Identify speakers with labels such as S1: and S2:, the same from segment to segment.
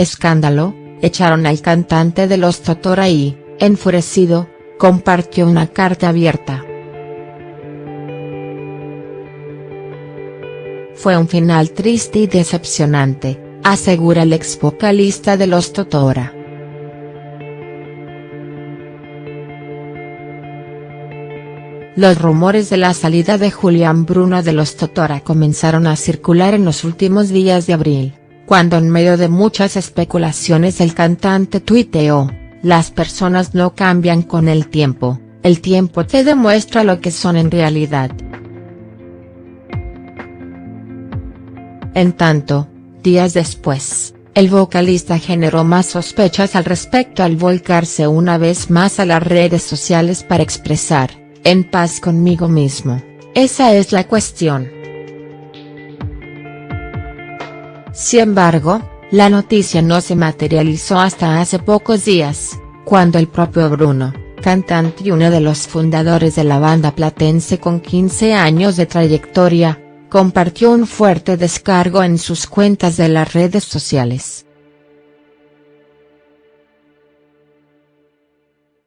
S1: escándalo, echaron al cantante de los Totora y, enfurecido, compartió una carta abierta. Fue un final triste y decepcionante, asegura el ex vocalista de los Totora. Los rumores de la salida de Julián Bruno de los Totora comenzaron a circular en los últimos días de abril, cuando en medio de muchas especulaciones el cantante tuiteó, las personas no cambian con el tiempo, el tiempo te demuestra lo que son en realidad. En tanto, días después, el vocalista generó más sospechas al respecto al volcarse una vez más a las redes sociales para expresar, en paz conmigo mismo, esa es la cuestión. Sin embargo, la noticia no se materializó hasta hace pocos días, cuando el propio Bruno, cantante y uno de los fundadores de la banda platense con 15 años de trayectoria, compartió un fuerte descargo en sus cuentas de las redes sociales.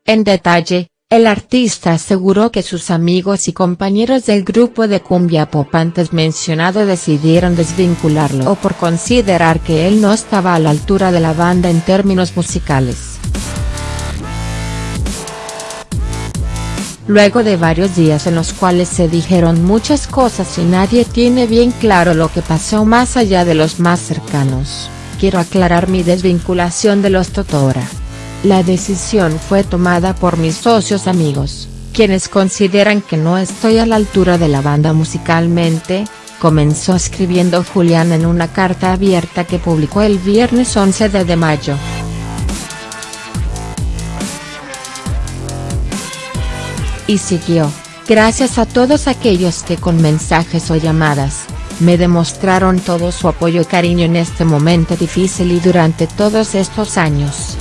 S1: En detalle, el artista aseguró que sus amigos y compañeros del grupo de cumbia pop antes mencionado decidieron desvincularlo o por considerar que él no estaba a la altura de la banda en términos musicales. Luego de varios días en los cuales se dijeron muchas cosas y nadie tiene bien claro lo que pasó más allá de los más cercanos, quiero aclarar mi desvinculación de los Totora. La decisión fue tomada por mis socios amigos, quienes consideran que no estoy a la altura de la banda musicalmente, comenzó escribiendo Julián en una carta abierta que publicó el viernes 11 de mayo. Y siguió, gracias a todos aquellos que con mensajes o llamadas, me demostraron todo su apoyo y cariño en este momento difícil y durante todos estos años.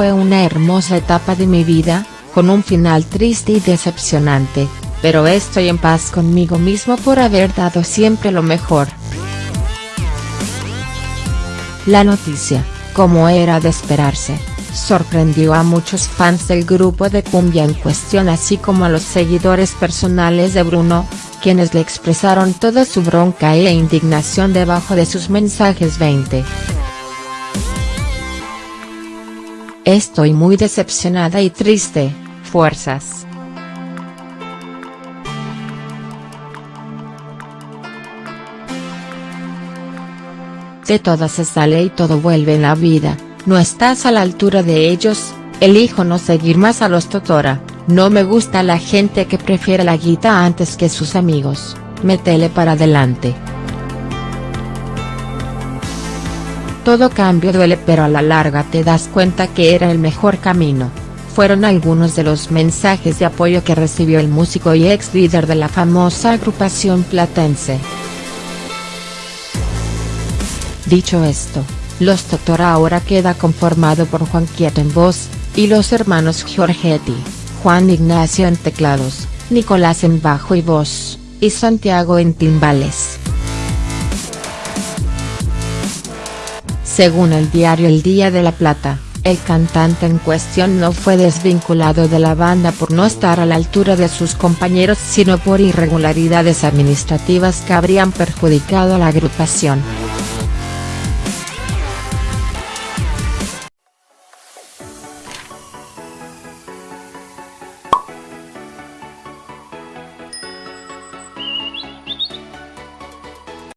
S1: Fue una hermosa etapa de mi vida, con un final triste y decepcionante, pero estoy en paz conmigo mismo por haber dado siempre lo mejor. La noticia, como era de esperarse, sorprendió a muchos fans del grupo de cumbia en cuestión así como a los seguidores personales de Bruno, quienes le expresaron toda su bronca e indignación debajo de sus mensajes 20. Estoy muy decepcionada y triste, fuerzas. De todas se sale y todo vuelve en la vida, no estás a la altura de ellos, elijo no seguir más a los Totora, no me gusta la gente que prefiere la guita antes que sus amigos, metele para adelante. Todo cambio duele pero a la larga te das cuenta que era el mejor camino, fueron algunos de los mensajes de apoyo que recibió el músico y ex líder de la famosa agrupación platense. Dicho esto, Los Totora ahora queda conformado por Juan Quieto en voz, y los hermanos Giorgetti, Juan Ignacio en teclados, Nicolás en bajo y voz, y Santiago en timbales. Según el diario El Día de la Plata, el cantante en cuestión no fue desvinculado de la banda por no estar a la altura de sus compañeros sino por irregularidades administrativas que habrían perjudicado a la agrupación.